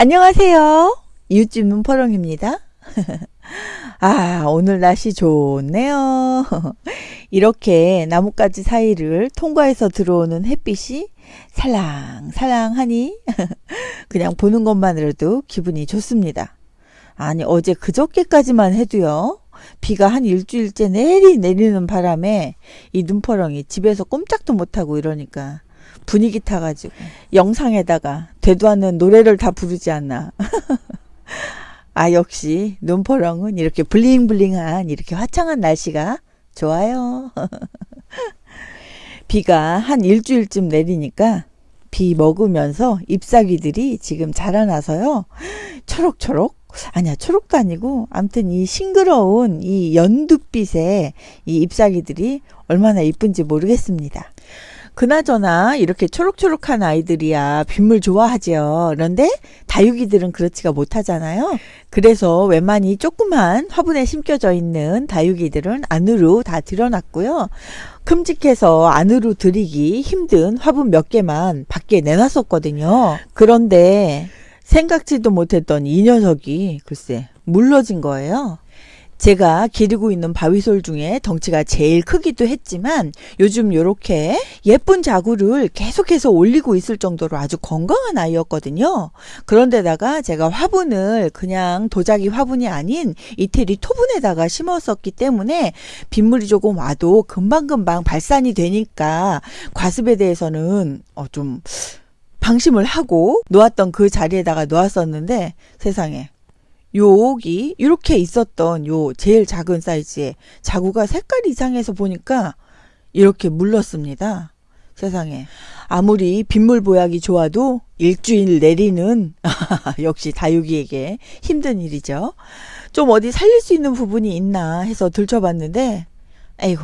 안녕하세요. 이웃집 눈퍼렁입니다. 아, 오늘 날씨 좋네요. 이렇게 나뭇가지 사이를 통과해서 들어오는 햇빛이 살랑살랑하니 그냥 보는 것만으로도 기분이 좋습니다. 아니, 어제 그저께까지만 해도요. 비가 한 일주일째 내리 내리는 바람에 이 눈퍼렁이 집에서 꼼짝도 못하고 이러니까 분위기 타가지고 영상에다가 되도 않는 노래를 다 부르지 않나. 아 역시 눈퍼렁은 이렇게 블링블링한 이렇게 화창한 날씨가 좋아요. 비가 한 일주일쯤 내리니까 비 먹으면서 잎사귀들이 지금 자라나서요. 초록초록 아니야 초록도 아니고 암튼 이 싱그러운 이 연두빛의 이 잎사귀들이 얼마나 이쁜지 모르겠습니다. 그나저나 이렇게 초록초록한 아이들이야 빗물 좋아하지요. 그런데 다육이들은 그렇지가 못하잖아요. 그래서 웬만히 조그만 화분에 심겨져 있는 다육이들은 안으로 다 들여놨고요. 큼직해서 안으로 들이기 힘든 화분 몇 개만 밖에 내놨었거든요. 그런데 생각지도 못했던 이 녀석이 글쎄 물러진 거예요. 제가 기르고 있는 바위솔 중에 덩치가 제일 크기도 했지만 요즘 요렇게 예쁜 자구를 계속해서 올리고 있을 정도로 아주 건강한 아이였거든요. 그런데다가 제가 화분을 그냥 도자기 화분이 아닌 이태리 토분에다가 심었었기 때문에 빗물이 조금 와도 금방금방 발산이 되니까 과습에 대해서는 어좀 방심을 하고 놓았던 그 자리에다가 놓았었는데 세상에 여기 이렇게 있었던 요 제일 작은 사이즈의 자구가 색깔이 이상해서 보니까 이렇게 물렀습니다. 세상에 아무리 빗물 보약이 좋아도 일주일 내리는 역시 다육이에게 힘든 일이죠. 좀 어디 살릴 수 있는 부분이 있나 해서 들춰봤는데 아이고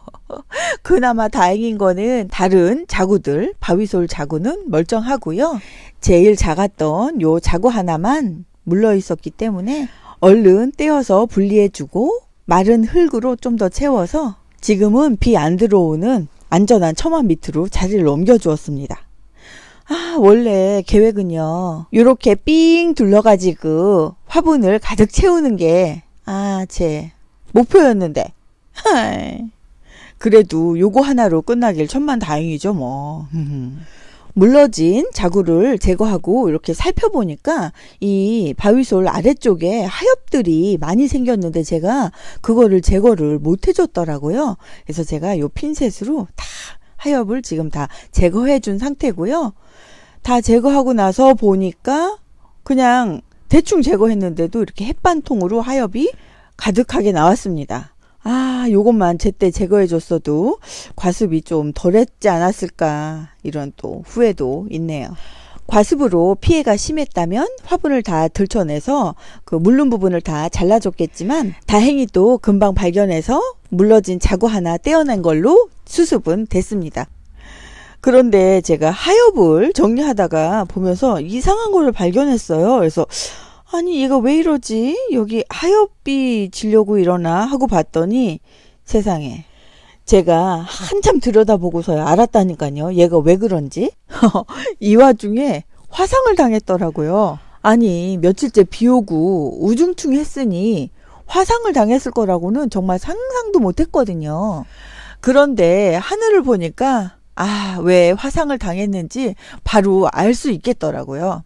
그나마 다행인 거는 다른 자구들 바위솔 자구는 멀쩡하고요. 제일 작았던 요 자구 하나만 물러 있었기 때문에 얼른 떼어서 분리해주고 마른 흙으로 좀 더 채워서 지금은 비 안 들어오는 안전한 처마 밑으로 자리를 옮겨 주었습니다. 아, 원래 계획은요, 이렇게 삥 둘러가지고 화분을 가득 채우는 게, 아, 제 목표였는데. 그래도 요거 하나로 끝나길 천만 다행이죠, 뭐. 물러진 자구를 제거하고 이렇게 살펴보니까 이 바위솔 아래쪽에 하엽들이 많이 생겼는데 제가 그거를 제거를 못 해줬더라고요. 그래서 제가 요 핀셋으로 다 하엽을 지금 다 제거해 준 상태고요. 다 제거하고 나서 보니까 그냥 대충 제거했는데도 이렇게 햇반통으로 하엽이 가득하게 나왔습니다. 아, 요것만 제때 제거해 줬어도 과습이 좀 덜했지 않았을까 이런 또 후회도 있네요. 과습으로 피해가 심했다면 화분을 다 들춰내서 그 물른 부분을 다 잘라줬겠지만 다행히 또 금방 발견해서 물러진 자구 하나 떼어낸 걸로 수습은 됐습니다. 그런데 제가 하엽을 정리하다가 보면서 이상한 거를 발견했어요. 그래서 아니 얘가 왜 이러지? 여기 하엽비 지려고 이러나 하고 봤더니 세상에 제가 한참 들여다보고서야 알았다니까요. 얘가 왜 그런지. 이 와중에 화상을 당했더라고요. 아니 며칠째 비 오고 우중충 했으니 화상을 당했을 거라고는 정말 상상도 못했거든요. 그런데 하늘을 보니까 아, 왜 화상을 당했는지 바로 알 수 있겠더라고요.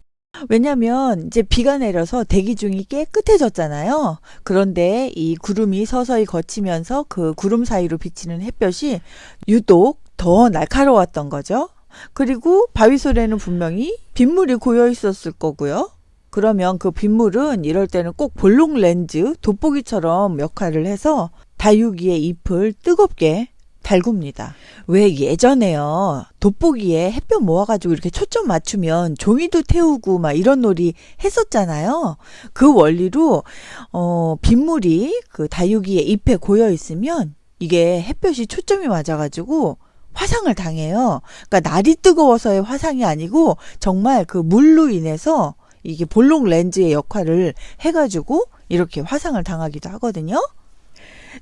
왜냐면 이제 비가 내려서 대기 중이 깨끗해졌잖아요. 그런데 이 구름이 서서히 거치면서 그 구름 사이로 비치는 햇볕이 유독 더 날카로웠던 거죠. 그리고 바위솔에는 분명히 빗물이 고여 있었을 거고요. 그러면 그 빗물은 이럴 때는 꼭 볼록 렌즈, 돋보기처럼 역할을 해서 다육이의 잎을 뜨겁게 달굽니다. 왜 예전에요. 돋보기에 햇볕 모아가지고 이렇게 초점 맞추면 종이도 태우고 막 이런 놀이 했었잖아요. 그 원리로, 어, 빗물이 그 다육이의 잎에 고여 있으면 이게 햇볕이 초점이 맞아가지고 화상을 당해요. 그러니까 날이 뜨거워서의 화상이 아니고 정말 그 물로 인해서 이게 볼록 렌즈의 역할을 해가지고 이렇게 화상을 당하기도 하거든요.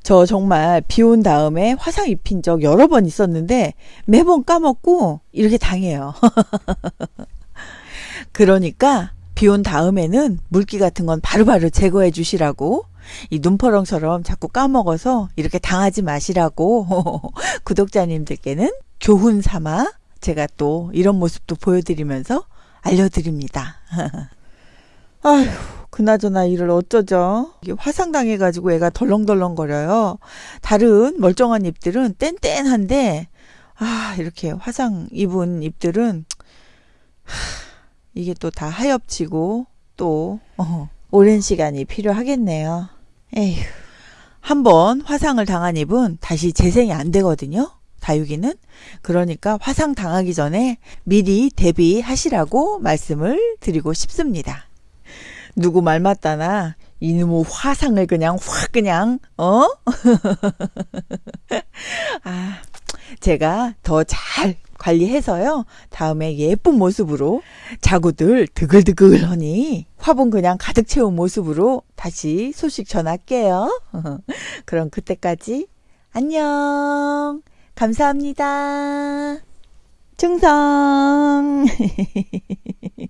저 정말 비 온 다음에 화상 입힌 적 여러 번 있었는데 매번 까먹고 이렇게 당해요. 그러니까 비 온 다음에는 물기 같은 건 바로바로 제거해 주시라고 이 눈퍼렁처럼 자꾸 까먹어서 이렇게 당하지 마시라고 구독자님들께는 교훈 삼아 제가 또 이런 모습도 보여드리면서 알려드립니다. 아휴, 그나저나 이를 어쩌죠? 이게 화상 당해가지고 애가 덜렁덜렁거려요. 다른 멀쩡한 잎들은 뗀뗀한데, 아, 이렇게 화상 입은 잎들은, 하, 이게 또 다 하엽지고, 또, 어, 오랜 시간이 필요하겠네요. 에휴. 한번 화상을 당한 잎은 다시 재생이 안 되거든요. 다육이는. 그러니까 화상 당하기 전에 미리 대비하시라고 말씀을 드리고 싶습니다. 누구 말 맞다나 이놈의 화상을 그냥 확 그냥 어? 아, 제가 더 잘 관리해서요. 다음에 예쁜 모습으로 자구들 드글드글하니 화분 그냥 가득 채운 모습으로 다시 소식 전할게요. 그럼 그때까지 안녕. 감사합니다. 충성.